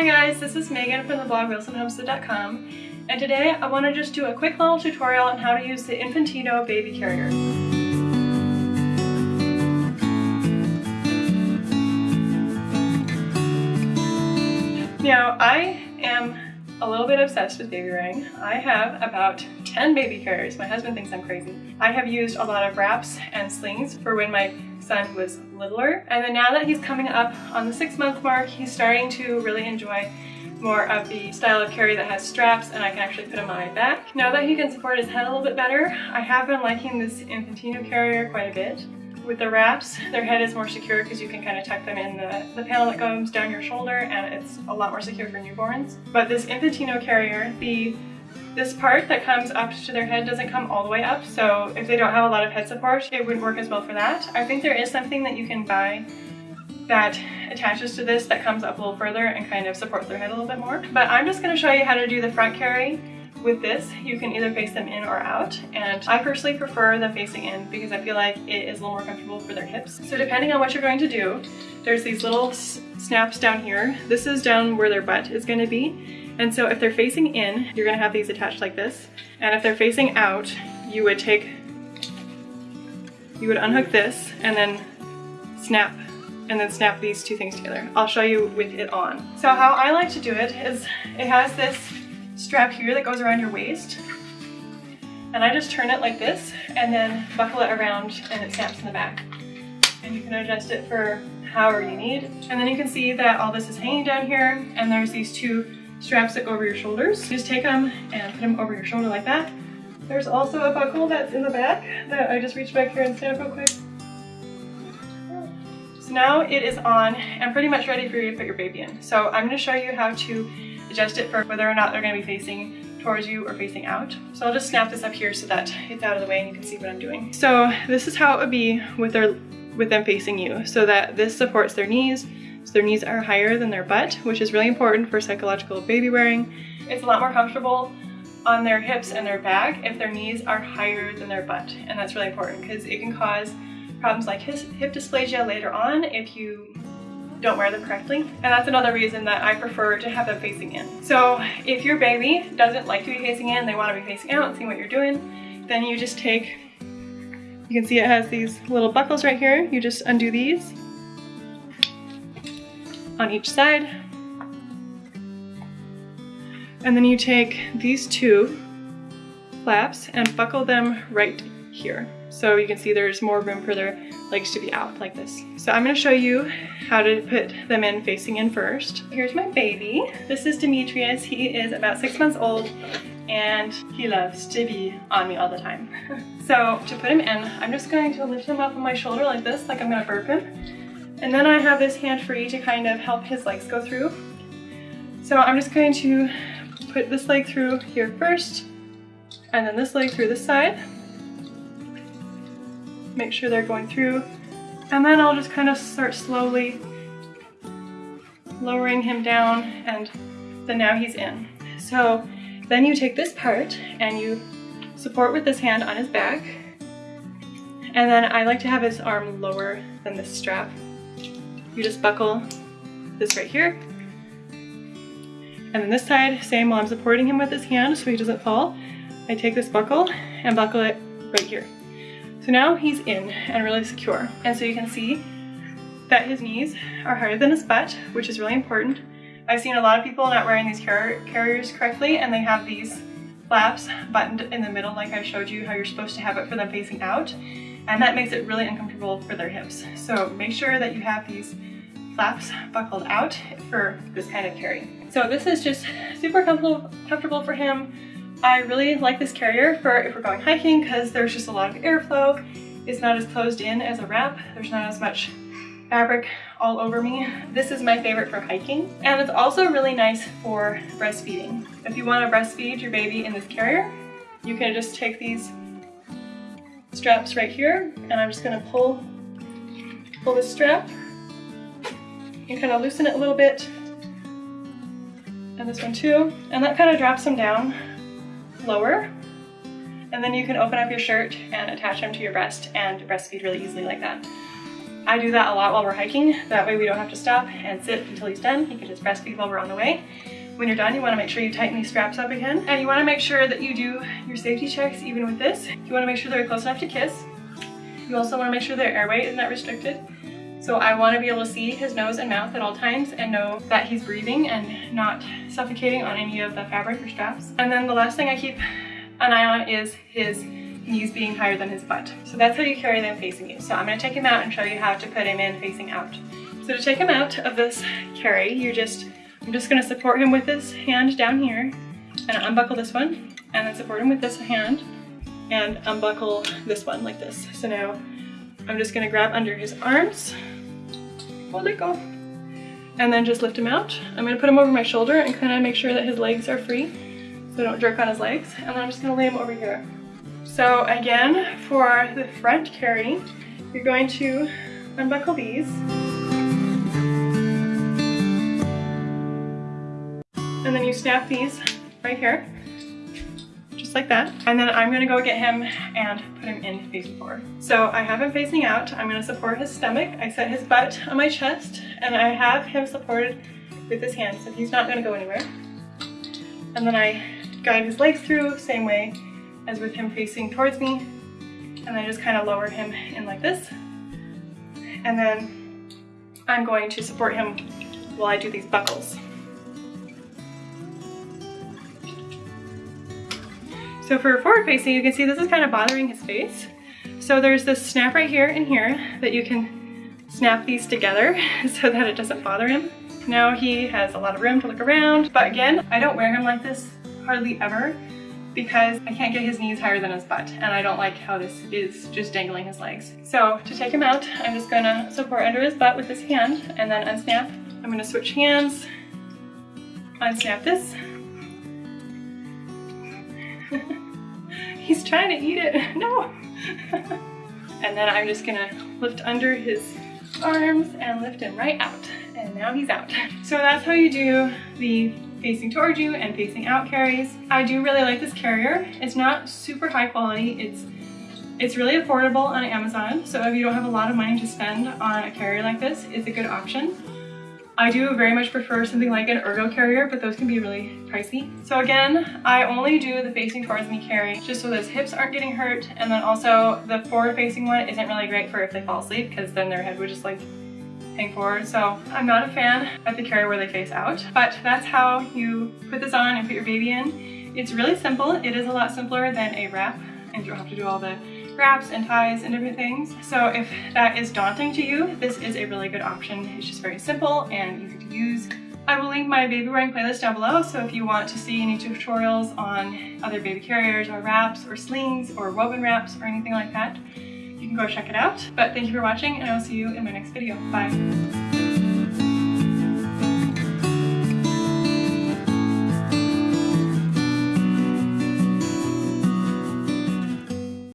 Hi guys, this is Megan from the blog WilsonHomestead.com and today I want to just do a quick little tutorial on how to use the Infantino baby carrier. Now I am a little bit obsessed with baby wearing. I have about 10 baby carriers. My husband thinks I'm crazy. I have used a lot of wraps and slings for when my son was littler. And then now that he's coming up on the six month mark, he's starting to really enjoy more of the style of carry that has straps and I can actually put him on my back. Now that he can support his head a little bit better, I have been liking this Infantino carrier quite a bit. With the wraps, their head is more secure because you can kind of tuck them in the, the panel that goes down your shoulder and it's a lot more secure for newborns. But this Infantino carrier, the this part that comes up to their head doesn't come all the way up, so if they don't have a lot of head support, it wouldn't work as well for that. I think there is something that you can buy that attaches to this that comes up a little further and kind of supports their head a little bit more. But I'm just going to show you how to do the front carry with this. You can either face them in or out, and I personally prefer the facing in because I feel like it is a little more comfortable for their hips. So depending on what you're going to do, there's these little snaps down here. This is down where their butt is going to be, and so if they're facing in, you're gonna have these attached like this. And if they're facing out, you would take, you would unhook this and then snap and then snap these two things together. I'll show you with it on. So how I like to do it is it has this strap here that goes around your waist and I just turn it like this and then buckle it around and it snaps in the back. And you can adjust it for however you need. And then you can see that all this is hanging down here and there's these two straps that go over your shoulders. Just take them and put them over your shoulder like that. There's also a buckle that's in the back that I just reached back here and snap real quick. So now it is on and pretty much ready for you to put your baby in. So I'm going to show you how to adjust it for whether or not they're going to be facing towards you or facing out. So I'll just snap this up here so that it's out of the way and you can see what I'm doing. So this is how it would be with their with them facing you so that this supports their knees so their knees are higher than their butt, which is really important for physiological baby wearing. It's a lot more comfortable on their hips and their back if their knees are higher than their butt. And that's really important because it can cause problems like hip dysplasia later on if you don't wear them correctly. And that's another reason that I prefer to have them facing in. So if your baby doesn't like to be facing in, they want to be facing out and what you're doing, then you just take, you can see it has these little buckles right here. You just undo these on each side. And then you take these two flaps and buckle them right here. So you can see there's more room for their legs to be out like this. So I'm gonna show you how to put them in facing in first. Here's my baby. This is Demetrius. He is about six months old and he loves to be on me all the time. so to put him in, I'm just going to lift him up on my shoulder like this, like I'm gonna burp him. And then I have this hand free to kind of help his legs go through. So I'm just going to put this leg through here first, and then this leg through this side. Make sure they're going through. And then I'll just kind of start slowly lowering him down and then now he's in. So then you take this part and you support with this hand on his back. And then I like to have his arm lower than this strap you just buckle this right here. And then this side, same while I'm supporting him with his hand so he doesn't fall, I take this buckle and buckle it right here. So now he's in and really secure. And so you can see that his knees are higher than his butt, which is really important. I've seen a lot of people not wearing these car carriers correctly and they have these flaps buttoned in the middle like I showed you how you're supposed to have it for them facing out and that makes it really uncomfortable for their hips. So make sure that you have these flaps buckled out for this kind of carry. So this is just super comfortable, comfortable for him. I really like this carrier for if we're going hiking because there's just a lot of airflow. It's not as closed in as a wrap. There's not as much fabric all over me. This is my favorite for hiking. And it's also really nice for breastfeeding. If you want to breastfeed your baby in this carrier, you can just take these straps right here and I'm just gonna pull, pull this strap and kind of loosen it a little bit and this one too and that kind of drops them down lower and then you can open up your shirt and attach them to your breast and breastfeed really easily like that. I do that a lot while we're hiking. That way we don't have to stop and sit until he's done. He can just breastfeed while we're on the way. When you're done, you wanna make sure you tighten these straps up again. And you wanna make sure that you do your safety checks even with this. You wanna make sure they're close enough to kiss. You also wanna make sure their airway is not restricted. So I want to be able to see his nose and mouth at all times and know that he's breathing and not suffocating on any of the fabric or straps. And then the last thing I keep an eye on is his knees being higher than his butt. So that's how you carry them facing you. So I'm going to take him out and show you how to put him in facing out. So to take him out of this carry, you're just, I'm just going to support him with this hand down here and unbuckle this one and then support him with this hand and unbuckle this one like this. So now I'm just gonna grab under his arms, hold it go, and then just lift him out. I'm gonna put him over my shoulder and kind of make sure that his legs are free so I don't jerk on his legs. And then I'm just gonna lay him over here. So again, for the front carry, you're going to unbuckle these. And then you snap these right here just like that. And then I'm gonna go get him and put him in facing forward. So I have him facing out. I'm gonna support his stomach. I set his butt on my chest and I have him supported with his hands so he's not gonna go anywhere. And then I guide his legs through, same way as with him facing towards me. And I just kind of lower him in like this. And then I'm going to support him while I do these buckles. So for forward facing, you can see this is kind of bothering his face. So there's this snap right here and here that you can snap these together so that it doesn't bother him. Now he has a lot of room to look around, but again, I don't wear him like this hardly ever because I can't get his knees higher than his butt and I don't like how this is just dangling his legs. So to take him out, I'm just gonna support under his butt with this hand and then unsnap. I'm gonna switch hands, unsnap this, He's trying to eat it. No. and then I'm just gonna lift under his arms and lift him right out. And now he's out. So that's how you do the facing towards you and facing out carries. I do really like this carrier. It's not super high quality. It's it's really affordable on Amazon. So if you don't have a lot of money to spend on a carrier like this, it's a good option. I do very much prefer something like an ergo carrier, but those can be really pricey. So again, I only do the facing towards me carry just so those hips aren't getting hurt. And then also the forward facing one isn't really great for if they fall asleep because then their head would just like hang forward. So I'm not a fan of the carrier where they face out, but that's how you put this on and put your baby in. It's really simple. It is a lot simpler than a wrap and you don't have to do all the wraps and ties and different things. So if that is daunting to you, this is a really good option. It's just very simple and easy to use. I will link my baby wearing playlist down below, so if you want to see any tutorials on other baby carriers or wraps or slings or woven wraps or anything like that, you can go check it out. But thank you for watching and I will see you in my next video. Bye.